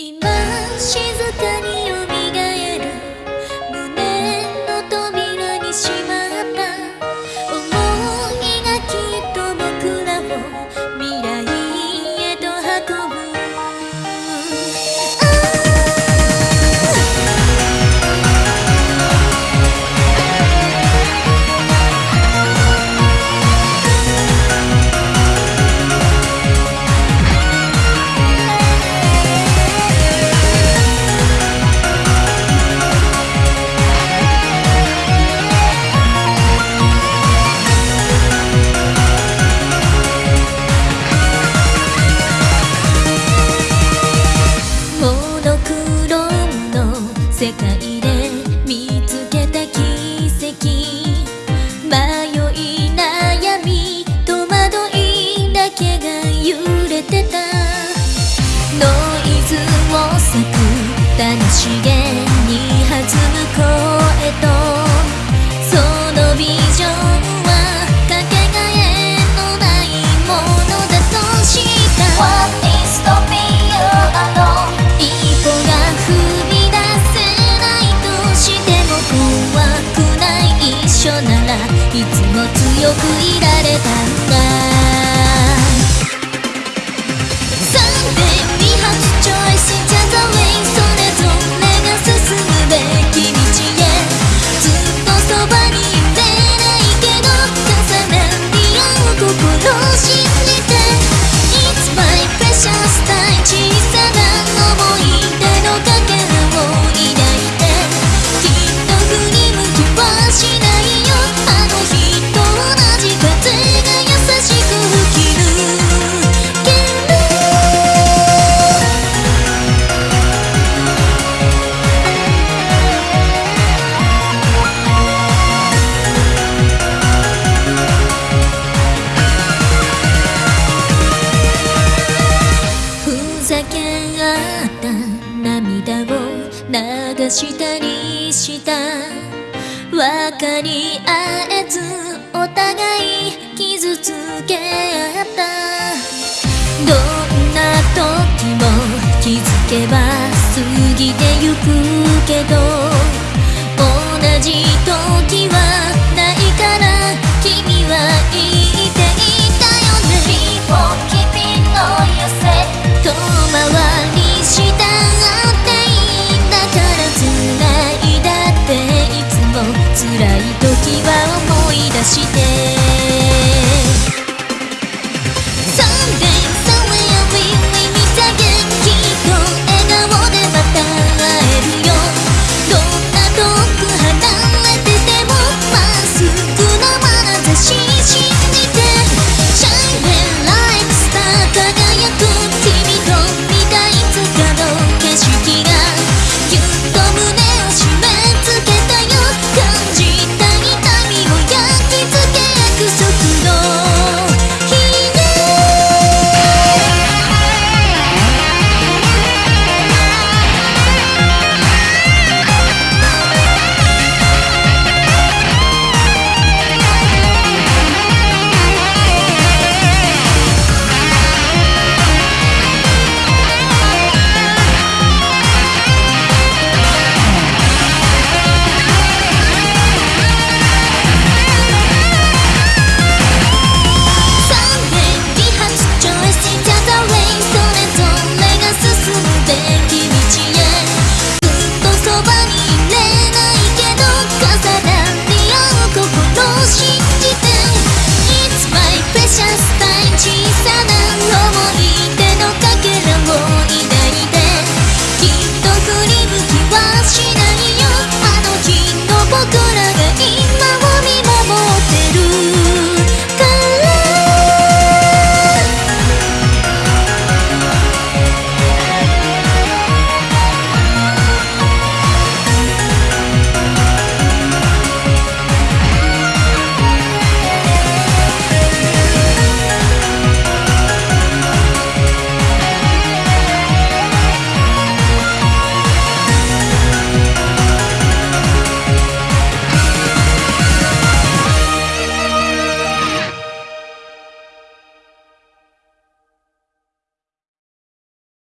今静かに世界で見つけた奇跡。迷い悩み戸惑いだけが揺れてた。ノイズを裂く楽しげがしたりした。分かり合えずお互い傷つけ合った。どんな時も気づけば過ぎてゆくけど。辛い時は